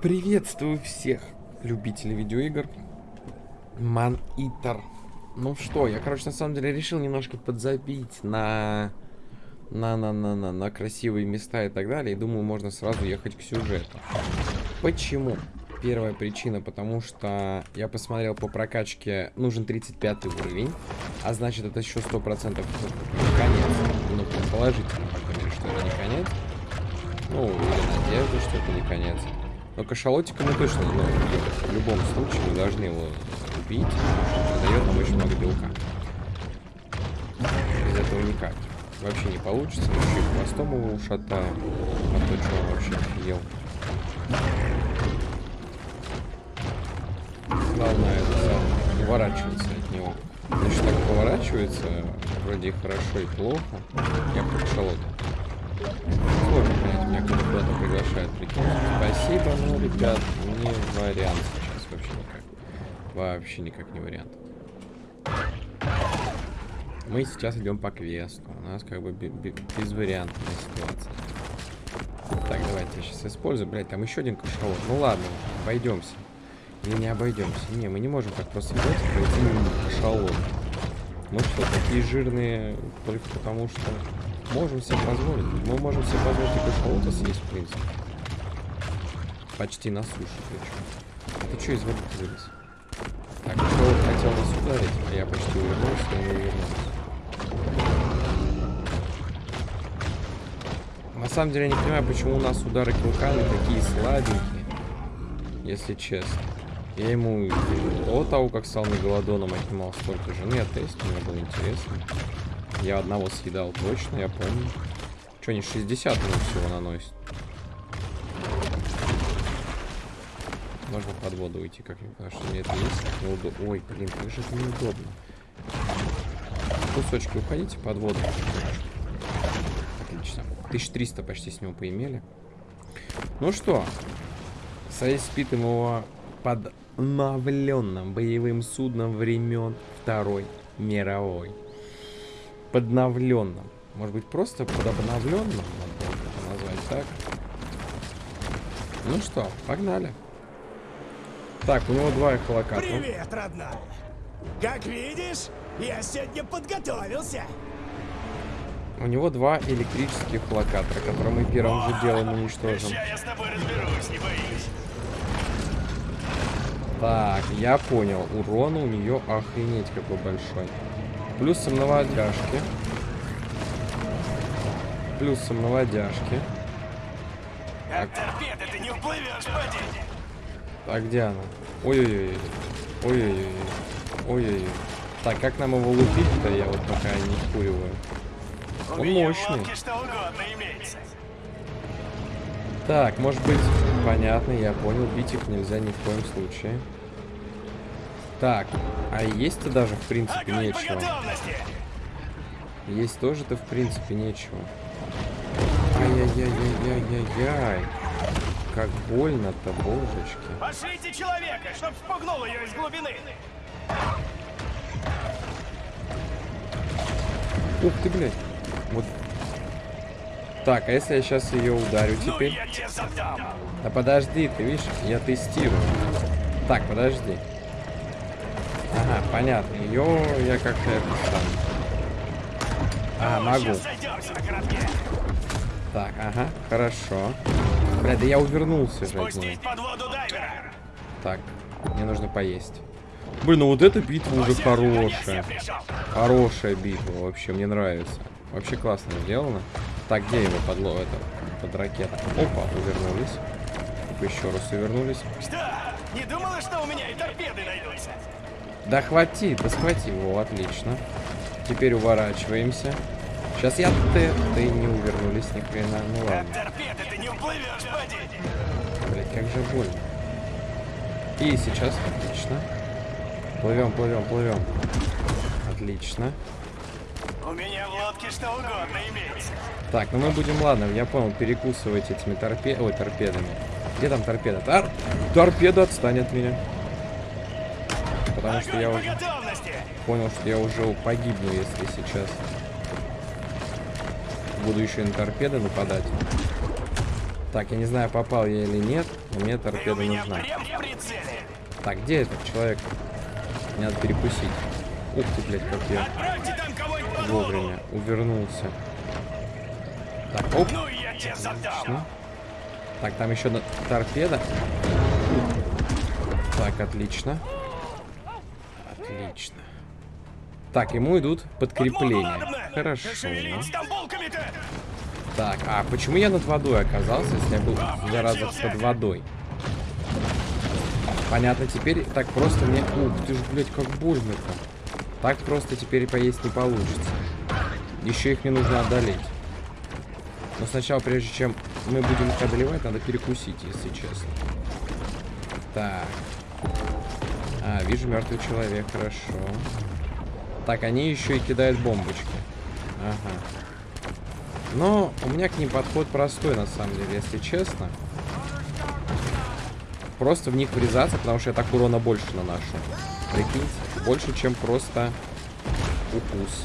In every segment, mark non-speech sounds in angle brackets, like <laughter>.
Приветствую всех любителей видеоигр. Man Eater. Ну что, я, короче, на самом деле решил немножко подзабить на... На, на, на, на, на красивые места и так далее. И думаю, можно сразу ехать к сюжету. Почему? Первая причина, потому что я посмотрел по прокачке, нужен 35 уровень, а значит это еще 100% конец. Ну, предположительно, по крайней мере, что это не конец. Ну, или надежда, что это не конец. Но кашалотика мы точно ну, в любом случае мы должны его убить, потому что дает нам очень много белка. Без этого никак. Вообще не получится, мы еще и хвостом его ушатаем. А то, что он вообще офигел. Главное это уворачиваться от него. Значит, так поворачивается, вроде и хорошо, и плохо. Я как шалот. Приглашает, прикинь. Спасибо, но, ребят, не вариант сейчас вообще никак. Вообще никак не вариант. Мы сейчас идем по квесту. У нас как бы безвариантная ситуация. Так, давайте я сейчас использую. Блять, там еще один кашалот. Ну ладно, обойдемся. Или не обойдемся. Не, мы не можем так просто взять и пройти мимо кашалот. Мы что, такие жирные только потому, что можем себе позволить. Мы можем себе позволить и кашалота съесть, в принципе. Почти на суше причем. А ты что из воды вылез? Так, кто хотел нас ударить, а я почти увернулся, но не увернулся. На самом деле я не понимаю, почему у нас удары клыками такие слабенькие. Если честно. Я ему до того, как стал мегалодоном, отнимал столько же. Ну, я тест, мне было интересно. Я одного съедал точно, я помню. Что, не 60 минут всего наносит? Можно под воду уйти как-нибудь, потому что мне это есть неудобно. Ой, блин, как же это неудобно. Кусочки уходите под воду. Отлично. 1300 почти с него поимели. Ну что, соиспитым его под обновленным боевым судном времен Второй мировой. Подновленным. Может быть, просто под обновленным? Надо назвать так. Ну что, погнали. Так, у него два эхолокатора. Привет, родная. Как видишь, я сегодня подготовился. У него два электрических локатора, которые мы первым же делом уничтожим. я с тобой разберусь, не боись. Так, я понял. Урон у нее охренеть какой большой. Плюсом наводяшки. Плюсом наводяжки. От торпеды ты не уплывешь, поди. Так, где она? Ой-ой-ой. Ой-ой-ой. Ой-ой-ой. Так, как нам его лупить-то, я вот пока не вкуриваю. Он мощный. Так, может быть, понятно, я понял. Бить их нельзя ни в коем случае. Так, а есть-то даже, в принципе, нечего. Есть тоже-то, в принципе, нечего. Ай-яй-яй-яй-яй-яй. Как больно-то, божечки. Пошлите человека, чтоб спугнул ее из глубины. Ух ты, блядь. Вот. Так, а если я сейчас ее ударю Ну теперь? я тебе задам. Да подожди, ты видишь, я тестирую. Так, подожди. Ага, понятно. Ее я как-то это сам. А, могу. Так, ага, хорошо. Бля, да я увернулся же. Так, мне нужно поесть. Блин, ну вот эта битва уже хорошая. Хорошая битва, вообще, мне нравится. Вообще классно сделано. Так, где его подло это под ракета? Опа, увернулись. Еще раз увернулись. Что? Не думала, что у меня и торпеды найдутся? Да хвати, да схвати его, отлично. Теперь уворачиваемся. Сейчас я ты, ты не увернулись ни хрена. Ну ладно. торпеды ты не уплывешь, поди. Блять, как же больно. И сейчас отлично. Плывем, плывем, плывем. Отлично. У меня в лодке что угодно имеется. Так, ну мы будем, ладно, я понял, перекусывать этими торпе... Ой, торпедами. Где там торпеда? Тор... Торпеда отстань от меня. Потому что я уже понял, что я уже погибну, если сейчас буду еще и на торпеды нападать. Так, я не знаю, попал я или нет, но мне торпеда нужна. Так, где этот человек? Мне надо перекусить. Ух ты, блядь, как я вовремя увернулся. Так, оп. Ну я тебе задам. Так, там еще торпеда. Так, отлично. Отлично. Так, ему идут подкрепления. Хорошо. Так, а почему я над водой оказался, если я был зараза под водой? Понятно, теперь так просто мне... Ух ты ж, блядь, как больно-то. Так просто теперь поесть не получится. Еще их не нужно одолеть. Но сначала, прежде чем мы будем их одолевать, надо перекусить, если честно. Так. А, вижу мертвый человек, хорошо. Так, они еще и кидают бомбочки. Ага. Но у меня к ним подход простой, на самом деле, если честно. Просто в них врезаться, потому что я так урона больше наношу. Прикиньте, больше, чем просто укус.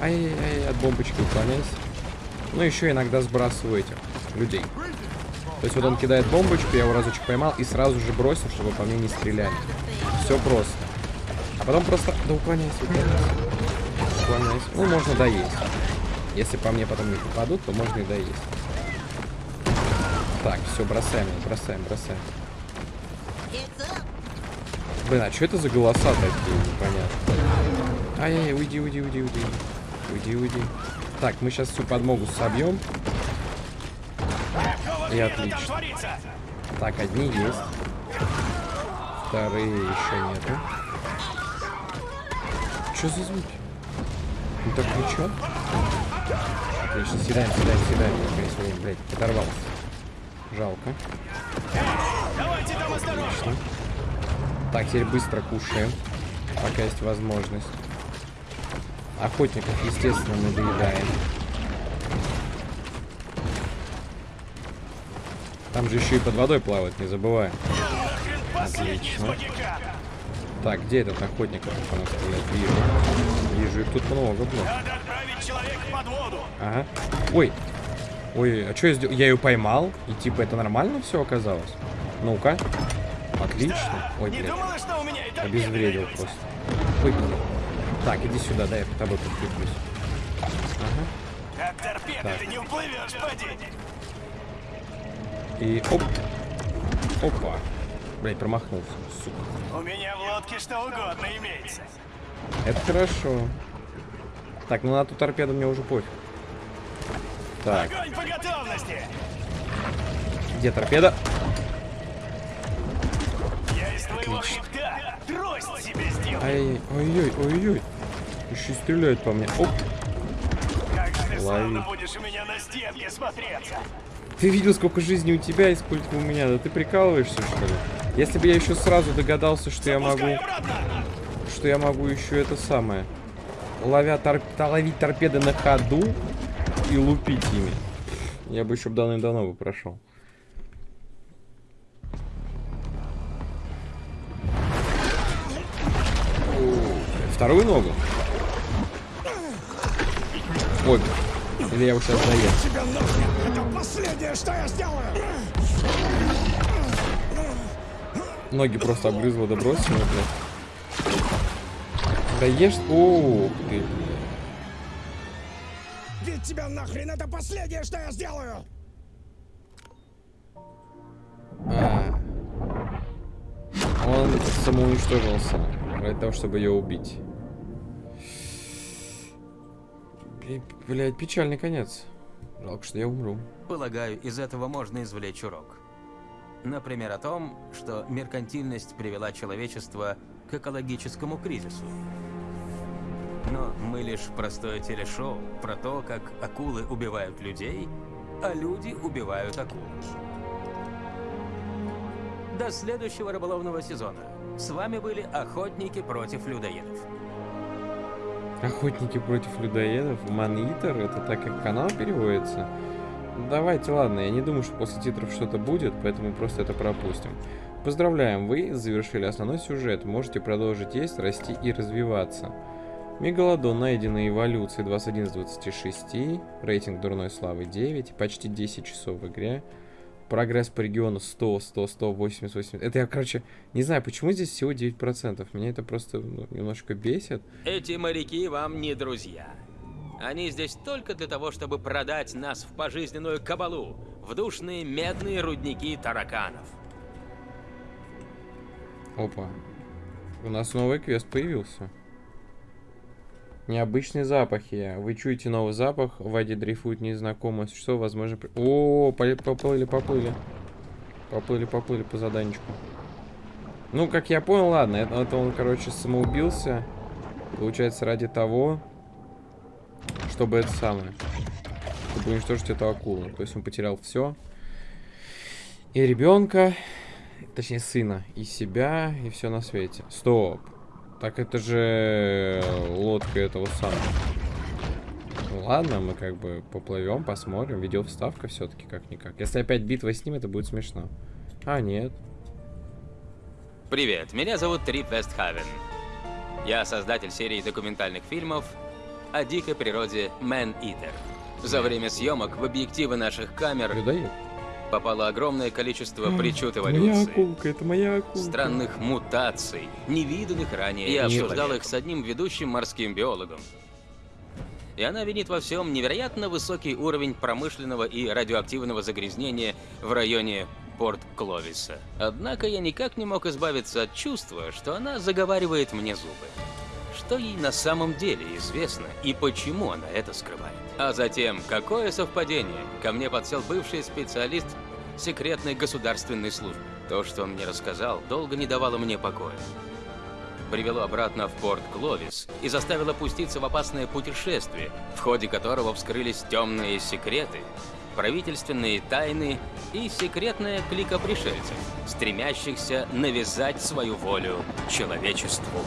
Ай-яй-яй, от бомбочки уклоняйся. Ну, еще иногда сбрасываю этих людей. То есть вот он кидает бомбочку, я его разочек поймал и сразу же бросил, чтобы по мне не стреляли. Все просто. А потом просто... Да уклоняйся, уклоняйся. Уклоняйся. Ну, можно доесть. Если по мне потом не попадут, то можно и доесть. Так, все, бросаем, бросаем, бросаем. Блин, а что это за голоса такие непонятно? Ай-яй, уйди, уйди, уйди, уйди. Уйди, уйди. Так, мы сейчас всю подмогу собьем. И отлично. Так, одни есть. Вторые еще нету. Что за звуки? Ну так ничего. Отлично, съедаем, съедаем. Наконец, блин, блядь, оторвался. Жалко. Отлично. Так, теперь быстро кушаем, пока есть возможность. Охотников, естественно, мы доедаем. Там же еще и под водой плавают, не забывай. Отлично. Так, где этот охотник, который по нам стреляет? Вижу. Вижу, их тут много, блин. Надо отправить человека под воду. Ага. Ой. Ой, а что я сделал? Я ее поймал, и типа это нормально все оказалось? Ну-ка. Отлично. Ой, Не блядь. думала, что у меня и торпеды Обезвредил просто. Ой, блин. Так, иди сюда, дай я к тобой подкреплюсь. Ага. От торпеды ты не уплывешь, поди. И оп. Опа. Блять, промахнулся, сука. У меня в лодке что угодно имеется. Это хорошо. Так, ну на ту торпеду мне уже пофиг. Так, Огонь по готовности. где торпеда? Я из твоего хребта трость себе сделал. Ай, ой-ой. Еще и стреляют по мне. Оп. Как же ты лови. будешь у меня на стенке смотреться. Ты видел, сколько жизни у тебя и сколько у меня? Да ты прикалываешься, что ли? Если бы я еще сразу догадался, что я могу... Что я могу еще это самое... Ловя тор... та- ловить торпеды на ходу и лупить ими. Я бы еще давным-давно бы прошел. Вторую ногу? Ой, или я его сейчас нахрен. Это последнее, что я сделаю. Ноги просто обгрызло, да бросил, блядь. Да ешь... Ух ты, блядь. Ведь тебя нахрен. Это последнее, что я сделаю. А. Он самоуничтожился ради того, чтобы ее убить. Б- Блядь, печальный конец. Жалко, что я умру. Полагаю, из этого можно извлечь урок. Например, о том, что меркантильность привела человечество к экологическому кризису. Но мы лишь простое телешоу про то, как акулы убивают людей, а люди убивают акул. До следующего рыболовного сезона. С вами были охотники против людоедов. Охотники против людоедов. Манитер, это так как канал переводится. Давайте, ладно, я не думаю, что после титров что-то будет, поэтому просто это пропустим. Поздравляем, вы завершили основной сюжет. Можете продолжить есть, расти и развиваться. Мегалодон найденный эволюции 21 из 26, рейтинг дурной славы 9, почти 10 часов в игре. Прогресс по региону 100, 100, 100, 80, 80. Это я, короче, не знаю, почему здесь всего 9%. Меня это просто ну, немножко бесит. Эти моряки вам не друзья. Они здесь только для того, чтобы продать нас в пожизненную кабалу, в душные медные рудники тараканов. Опа. У нас новый квест появился. Необычные запахи. Вы чуете новый запах, в воде дрейфует незнакомое существо, возможно... при- О, поплыли, поплыли. Поплыли, поплыли по заданчику. Ну, как я понял, ладно, это, это он, короче, самоубился. Получается, ради того, чтобы это самое. Чтобы уничтожить эту акулу. То есть он потерял все. И ребенка, точнее сына, и себя, и все на свете. Стоп. Так это же лодка этого самого. Ладно, мы как бы поплывем, посмотрим. Видеовставка все-таки как-никак. Если опять битва с ним, это будет смешно. А, нет. Привет, меня зовут Трип Вестхавен. Я создатель серии документальных фильмов о дикой природе Eater. За время съемок в объективы наших камер Людоед. попало огромное количество причуд Моя эволюции. акулка, это моя акулка. странных мутаций, невиданных ранее. Я обсуждал их с одним ведущим морским биологом. И она винит во всем невероятно высокий уровень промышленного и радиоактивного загрязнения в районе Порт Кловиса. Однако я никак не мог избавиться от чувства, что она заговаривает мне зубы. Что ей на самом деле известно и почему она это скрывает. А затем, какое совпадение, ко мне подсел бывший специалист секретной государственной службы. То, что он мне рассказал, долго не давало мне покоя. Привело обратно в порт Кловис и заставило пуститься в опасное путешествие, в ходе которого вскрылись темные секреты, правительственные тайны и секретная клика пришельцев, стремящихся навязать свою волю человечеству.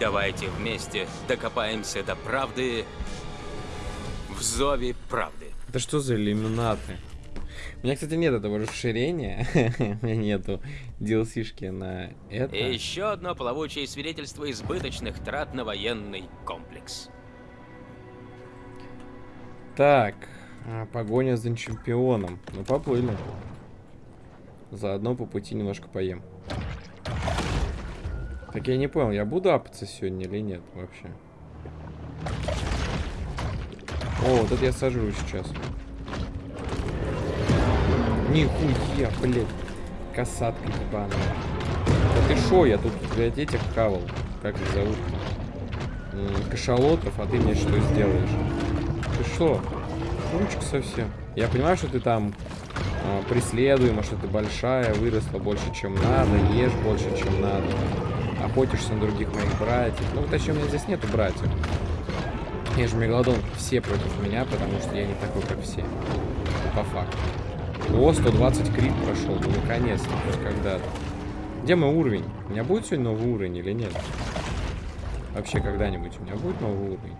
Давайте вместе докопаемся до правды в зове правды. Это что за иллюминаты? У меня, кстати, нет этого расширения. <laughs> У меня нету DLC-шки на это. И еще одно плавучее свидетельство избыточных трат на военный комплекс. Так, а, погоня за чемпионом. Ну, поплыли. Заодно по пути немножко поем. Так я не понял, я буду апаться сегодня или нет вообще? О, вот это я сожру сейчас. Нихуя, блядь. Касатка ебаная. Да ты шо, я тут, блядь, этих кавал. Как их зовут? Кашалотов, а ты мне что сделаешь? Ты шо? Ручка совсем. Я понимаю, что ты там а, преследуема, что ты большая, выросла больше, чем надо, ешь больше, чем надо. Охотишься на других моих братьев. Ну, точнее, у меня здесь нету братьев. Я же мегалодон, все против меня, потому что я не такой, как все. По факту. О, 120 крит прошел, ну наконец-то, когда-то. Где мой уровень? У меня будет сегодня новый уровень или нет? Вообще когда-нибудь у меня будет новый уровень?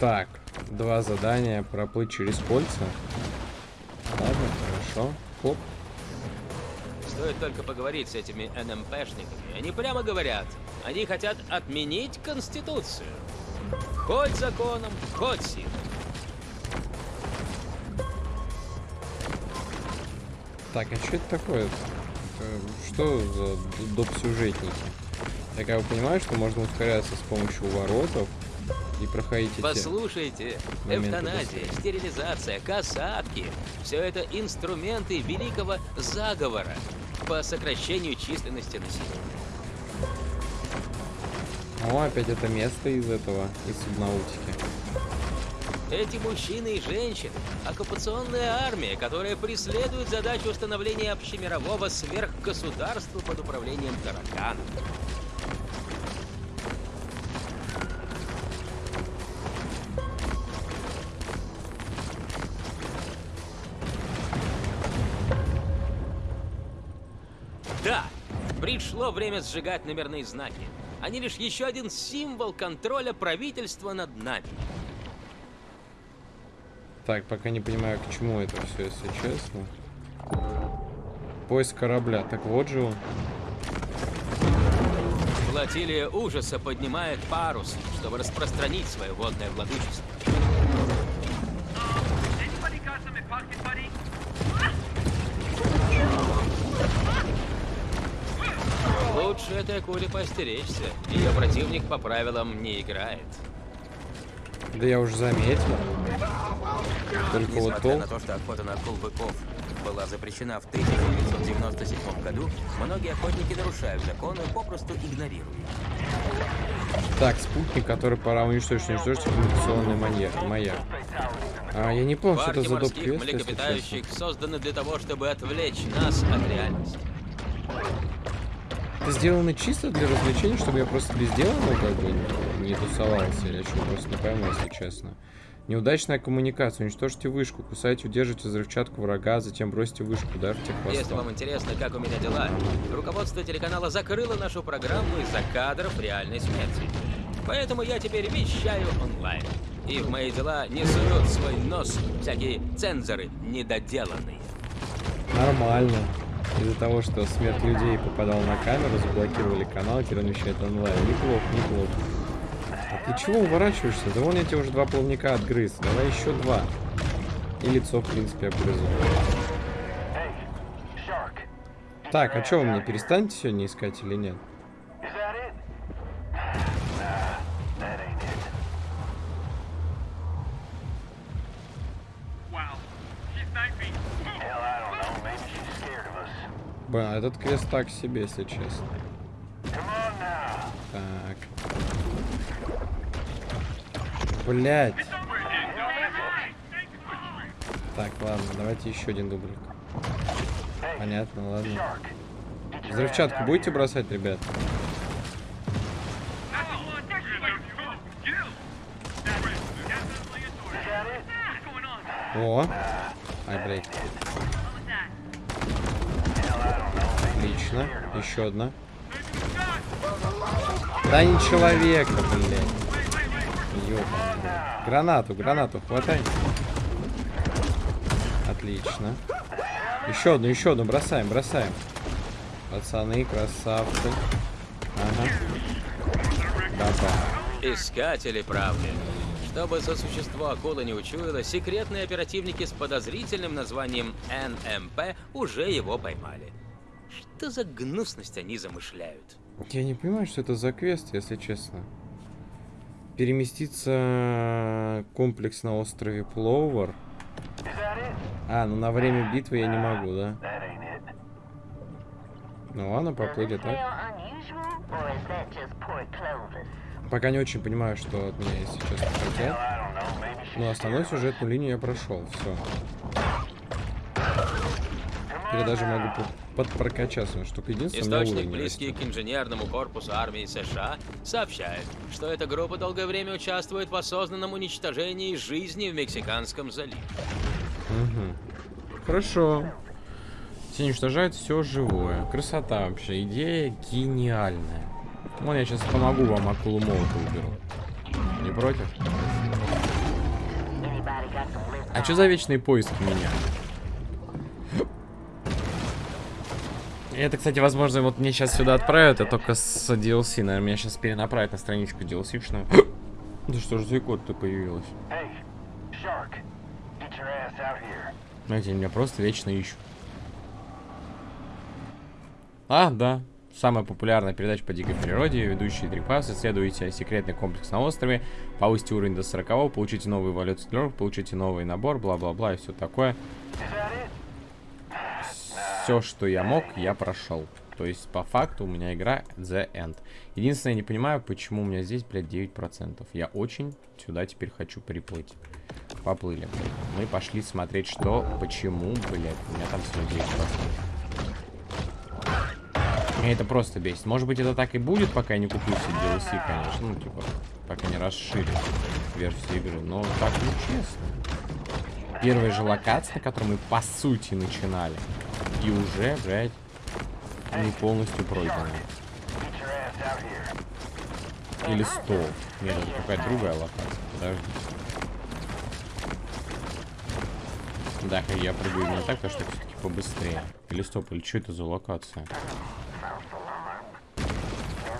Так, два задания. Проплыть через кольца. Ладно, хорошо. Хоп. Стоит только поговорить с этими НМПшниками. Они прямо говорят, они хотят отменить Конституцию. Хоть законом, хоть силой. Так, а что это такое? Что за д- доп-сюжетники? Я как бы понимаю, что можно ускоряться с помощью воротов и проходить. Послушайте, эвтаназия, стерилизация, касатки – все это инструменты великого заговора по сокращению численности населения. О, опять это место из этого, из субнаутики. Эти мужчины и женщины – оккупационная армия, которая преследует задачу установления общемирового сверхгосударства под управлением тараканов. Пришло время сжигать номерные знаки. Они лишь еще один символ контроля правительства над нами. Так, пока не понимаю, к чему это все, если честно. Поиск корабля. Так вот же он. Флотилия ужаса поднимает парус, чтобы распространить свое водное владычество. Лучше этой акуле постеречься. Ее противник по правилам не играет. Да я уже заметил. Только вот Несмотря на толк. то, что охота на акул быков была запрещена в 1997 году, многие охотники нарушают законы, попросту игнорируя. их. Так, спутник, который пора уничтожить, уничтожить коммуникационный маньяк, маяк. А, я не понял, что это за доп. квест, если млекопитающих честно. созданы для того, чтобы отвлечь нас от реальности. Это сделано чисто для развлечения, чтобы я просто без дела, ну, как бы, не, тусовался, или что, просто не пойму, если честно. Неудачная коммуникация. Уничтожьте вышку, кусайте, удержите взрывчатку врага, затем бросьте вышку, ударьте Если хвостом. вам интересно, как у меня дела, руководство телеканала закрыло нашу программу из-за кадров реальной смерти. Поэтому я теперь вещаю онлайн. И в мои дела не суют свой нос всякие цензоры недоделанные. Нормально. Из-за того, что смерть людей попадала на камеру, заблокировали канал, теперь он вещает онлайн. Неплохо, неплохо. А ты чего уворачиваешься? Да вон я тебе уже два плавника отгрыз. Давай еще два. И лицо, в принципе, обгрызу. Так, а что вы мне перестанете сегодня искать или нет? Блин, а этот квест так себе, если честно. Так. Блять. Так, ладно, давайте еще один дублик. Понятно, ладно. Взрывчатку будете бросать, ребят? О! Ай, блядь. Отлично. Еще одна. Да не человека, блядь. Ёбаный. Гранату, гранату, хватай. Отлично. Еще одну, еще одну, бросаем, бросаем. Пацаны, красавцы. Ага. Баба. Искатели правды. Чтобы сосущество акулы не учуяло, секретные оперативники с подозрительным названием НМП уже его поймали. Что за гнусность они замышляют? Я не понимаю, что это за квест, если честно. Переместиться комплекс на острове Плоувер. А, ну на время битвы я не могу, да? Ну ладно, поплыли так. Пока не очень понимаю, что от меня, честно, хотят. Но основную сюжетную линию я прошел, все. Или даже могу по- подпрокачаться, но штука единственная, Источник, близкий растет. к инженерному корпусу армии США, сообщает, что эта группа долгое время участвует в осознанном уничтожении жизни в Мексиканском заливе. Мгм. Хорошо. Все уничтожают все живое. Красота вообще. Идея гениальная. Вон я сейчас помогу вам акулу молота уберу. Не против? А что за вечные поиски меня? Это, кстати, возможно, вот мне сейчас сюда отправят, а только с DLC. Наверное, меня сейчас перенаправят на страничку DLC-шную. <gasps> Да что ж за икот-то появилась? Знаете, меня просто вечно ищут. А, да. Самая популярная передача по дикой природе. Ведущие три пасы. Исследуйте секретный комплекс на острове. Повысьте уровень до 40, получите новый эволюцию тлёрок, получите новый набор, бла-бла-бла и все такое. Все, что я мог, я прошел. То есть, по факту, у меня игра The End. Единственное, я не понимаю, почему у меня здесь, блядь, 9%. Я очень сюда теперь хочу приплыть. Поплыли. Мы пошли смотреть, что, почему, блядь, у меня там всего 9%. Меня это просто бесит. Может быть, это так и будет, пока я не куплю все DLC, конечно. Ну, типа, пока не расширю версию игры. Но так нечестно. Первая же локация, на которой мы, по сути, начинали. И уже, блядь, не полностью пройдена. Или 100. Нет, это какая-то другая локация. Подожди. Да, я прыгаю именно так, потому что все-таки побыстрее. Или стоп, или что это за локация?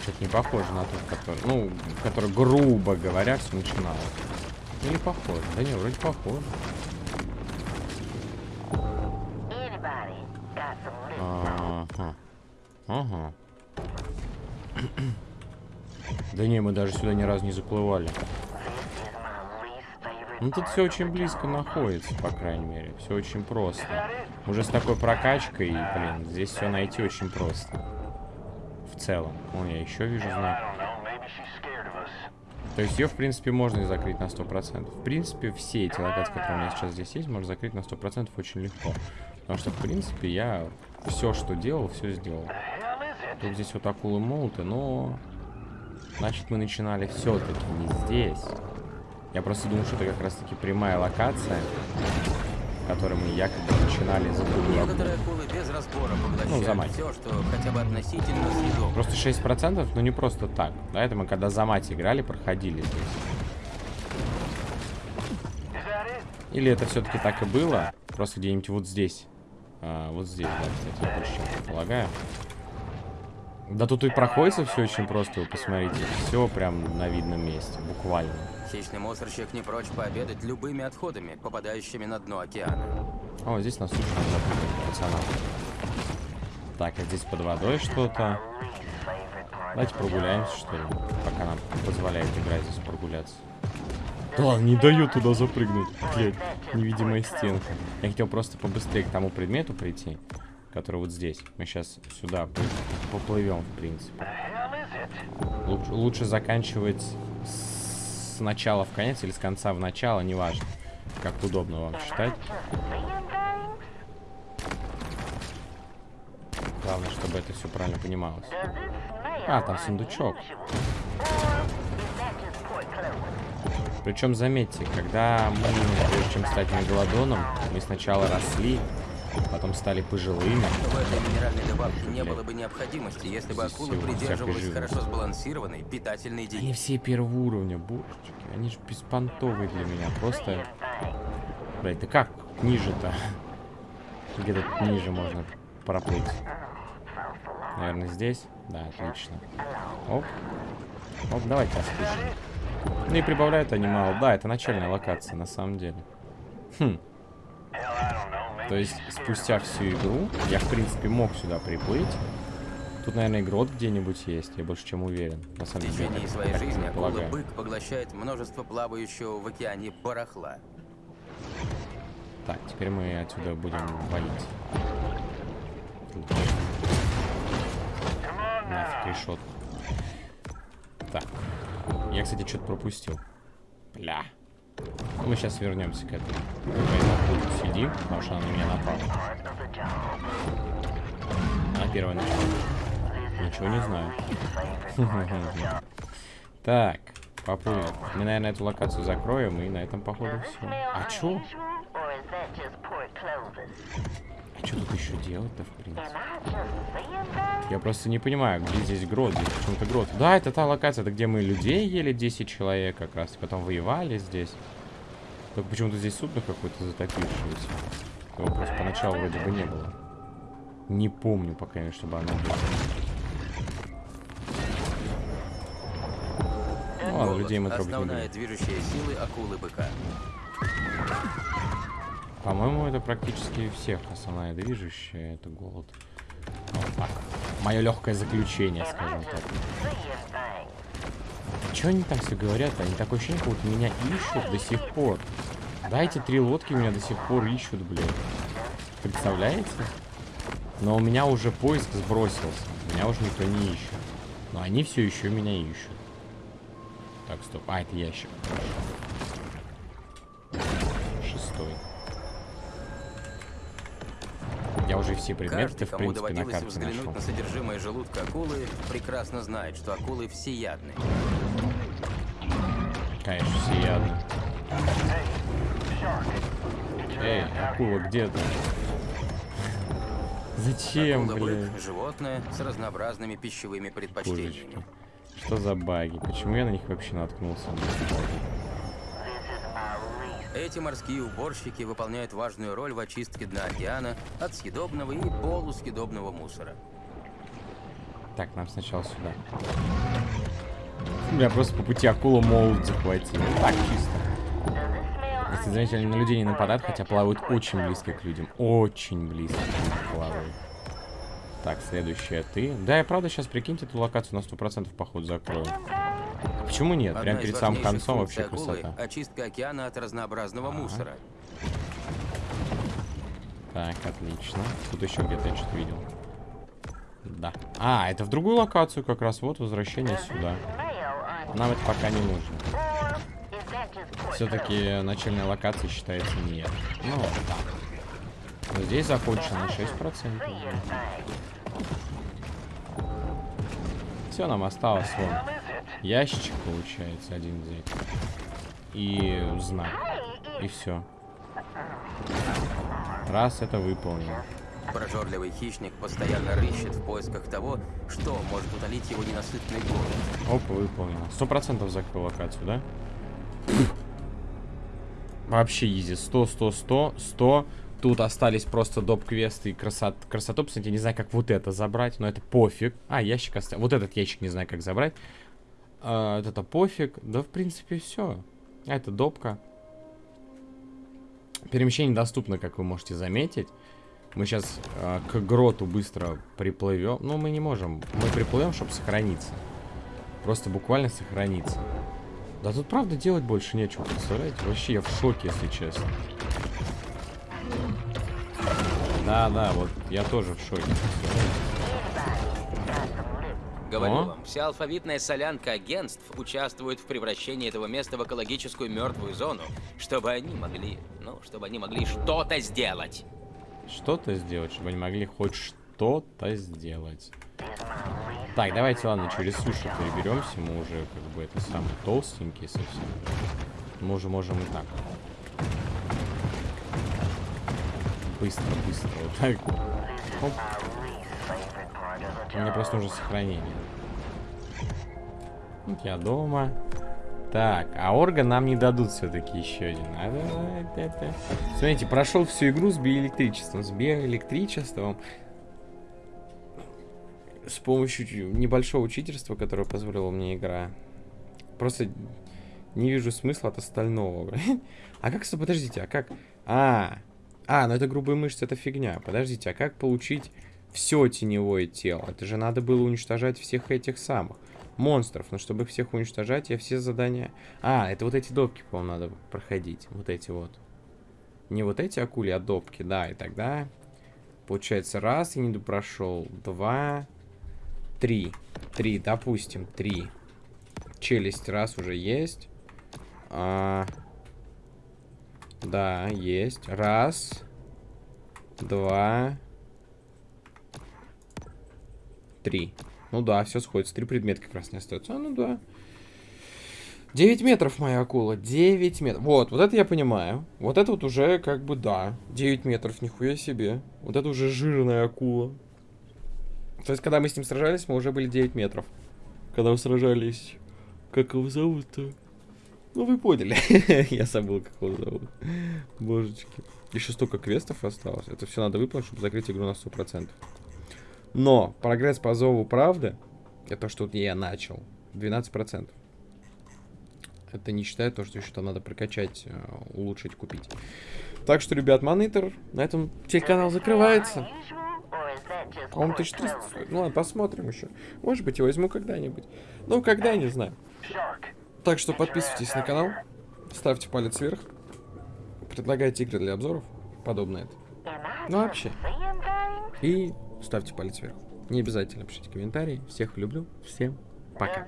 Что-то не похоже на ту, который, ну, который, грубо говоря, все начиналось. Или похоже? Да не, вроде похоже. Ага. Ага. Да не, мы даже сюда ни разу не заплывали. Ну тут все очень близко находится, по крайней мере. Все очень просто. Уже с такой прокачкой, блин, здесь все найти очень просто. В целом. О, я еще вижу знак. То есть ее, в принципе, можно и закрыть на 100%. В принципе, все эти локации, которые у меня сейчас здесь есть, можно закрыть на 100% очень легко. Потому что, в принципе, я все, что делал, все сделал. Тут здесь вот акулы молоты, но... Значит, мы начинали все-таки не здесь. Я просто думал, что это как раз-таки прямая локация, которой мы якобы начинали за. Некоторые акулы без разбора Ну, за мать. все, что хотя бы относительно съедобно. Просто 6%, но не просто так. Да, это мы когда за мать играли, проходили здесь. Или это все-таки так и было, просто где-нибудь вот здесь. А, вот здесь, да, кстати, я больше чем предполагаю. Да тут и проходится все очень просто, вы посмотрите. Все прям на видном месте, буквально. Хищный мусорщик не прочь пообедать любыми отходами, попадающими на дно океана. О, здесь нас запрыгивать, пацана. Так, а здесь под водой что-то. Давайте прогуляемся, что ли, пока нам позволяет играть здесь прогуляться. Да не дает туда запрыгнуть. Блядь, невидимая стенка. Я хотел просто побыстрее к тому предмету прийти, который вот здесь. Мы сейчас сюда по- поплывем, в принципе. Лучше, лучше заканчивать с начала в конец или с конца в начало, неважно. Как удобно вам считать. Главное, чтобы это все правильно понималось. А, там сундучок. Причем, заметьте, когда мы, прежде чем стать мегалодоном, мы сначала росли, потом стали пожилыми. В этой минеральной добавке не было бы необходимости, если бы акулы придерживались хорошо сбалансированной питательной Они диеты. все первого уровня, божечки. Они же беспонтовые для меня. Просто... Блять, да как ниже-то? <laughs> Где тут ниже можно проплыть? Наверное, здесь? Да, отлично. Оп. Оп, давайте распишем. Ну и прибавляют они мало. Да, это начальная локация, на самом деле. Хм. То есть, спустя всю игру, я, в принципе, мог сюда приплыть. Тут, наверное, грот где-нибудь есть, я больше чем уверен. На В самом деле, течение я своей жизни акула-бык поглощает множество плавающего в океане барахла. Так, теперь мы отсюда будем валить. Нафиг решетку. Я, кстати, что-то пропустил. Бля. Мы сейчас вернемся к этому. Мы на тут сидим, потому что она на меня напала. Она первая начала. Ничего не знаю. <laughs> Так, поплыли. Мы, наверное, эту локацию закроем, и на этом, походу, все. А чё? Что тут еще делать-то, в принципе? Я просто не понимаю, где здесь грот, здесь почему-то грот. Да, это та локация, это где мы людей ели 10 человек как раз, и потом воевали здесь. Только почему-то здесь судно какое-то затопившееся. Его просто поначалу вроде бы не было. Не помню пока, чтобы оно было. Ну ладно, людей мы трогать не Основная будем. движущая силы акулы-быка. По-моему, это практически всех основная движущая, это голод. Вот так. Мое легкое заключение, скажем так. Что они там все говорят? Они такое ощущение, как будто меня ищут до сих пор. Дайте три лодки, меня до сих пор ищут, блядь. Представляете? Но у меня уже поиск сбросился. Меня уже никто не ищет. Но они все еще меня ищут. Так, стоп. А, это ящик. Шестой. Уже все предметы, Каждый, в кому принципе, на карте взглянуть нашел. на содержимое желудка акулы, прекрасно знает, что акулы всеядны. Конечно, всеядно. Эй, акула, где ты? Зачем, блядь? Акула-бык – животное с разнообразными пищевыми предпочтениями. Божечки. Что за баги? Почему я на них вообще наткнулся? Эти морские уборщики выполняют важную роль в очистке дна океана от съедобного и полусъедобного мусора. Так, нам сначала сюда. Меня просто по пути акула молот захватил. Ну, Так, чисто. Если заметили, они на людей не нападают, хотя плавают очень близко к людям. Очень близко к людям плавают. Так, следующая ты. Да, я правда сейчас, прикиньте, эту локацию на 100% походу закрою. Почему нет? Одна Прям из перед самым концом вообще акулы красота. — очистка океана от разнообразного мусора. Так, отлично. Тут еще где-то я что-то видел. Да. А, это в другую локацию как раз. Вот возвращение сюда. Нам это пока не нужно. Все-таки начальная локация считается нет. Ну, да. Но здесь закончено на 6%. Все, нам осталось вон. Ящичек получается один взять. И знак. И все. Раз это выполнено. Прожорливый хищник постоянно рыщет в поисках того, что может утолить его ненасытный голод. Опа, выполнено. Сто процентов закрыл локацию, да? Вообще изи. 100, 100, 100, 100. Тут остались просто доп-квесты и красот... красоту. Кстати, не знаю, как вот это забрать, но это пофиг. А, ящик оставил. Вот этот ящик не знаю, как забрать. А, это пофиг. Да, в принципе, все. А это допка. Перемещение доступно, как вы можете заметить. Мы сейчас к гроту быстро приплывем. Ну, мы не можем. Мы приплывем, чтобы сохраниться. Просто буквально сохраниться. Да тут правда делать больше нечего, представляете? Вообще я в шоке, если честно. Да, да, вот я тоже в шоке. Говорю О. вам, вся алфавитная солянка агентств участвует в превращении этого места в экологическую мертвую зону, чтобы они могли, ну, чтобы они могли что-то сделать. Что-то сделать, чтобы они могли хоть что-то сделать. Так, давайте, ладно, через сушу переберемся. Мы уже, как бы, это самый толстенький совсем. Мы уже можем и так. Быстро, быстро. Вот так. Оп. Мне просто нужно сохранение. Вот я дома. Так, а орган нам не дадут все-таки еще один. А, да, да, да. Смотрите, прошел всю игру с биоэлектричеством. С биоэлектричеством. С помощью небольшого учительства, которое позволила мне игра. Просто не вижу смысла от остального. <laughs> А как, подождите, а как... А, а, ну это грубые мышцы, это фигня. Подождите, а как получить все теневое тело? Это же надо было уничтожать всех этих самых монстров. Но чтобы всех уничтожать, я все задания... А, это вот эти допки, по-моему, надо проходить. Вот эти вот. Не вот эти акули, а допки, да. И тогда, получается, раз я не прошел, два, три. Три, допустим, три. Челюсть раз уже есть. А... Да, есть. Раз. Два. Три. Ну да, все сходится. Три предмета как раз не остается. А, ну да. 9 метров моя акула. 9 метров. Вот, вот это я понимаю. Вот это вот уже как бы да. 9 метров, нихуя себе. Вот это уже жирная акула. То есть, когда мы с ним сражались, мы уже были 9 метров. Когда мы сражались. Как его зовут-то? Ну, вы поняли. <laughs> я забыл, как его зовут. Божечки. Еще столько квестов осталось. Это все надо выполнить, чтобы закрыть игру на 100%. Но прогресс по зову правды, это что я начал, 12%. Это не считая то, что еще там надо прокачать, э, улучшить, купить. Так что, ребят, монитор, на этом телеканал закрывается. По-моему, 1300 стоит. Ну ладно, посмотрим еще. Может быть, я возьму когда-нибудь. Ну, когда, не знаю. Так что подписывайтесь на канал, ставьте палец вверх, предлагайте игры для обзоров, подобное это. Ну, вообще. И ставьте палец вверх. Не обязательно пишите комментарии. Всех люблю. Всем пока.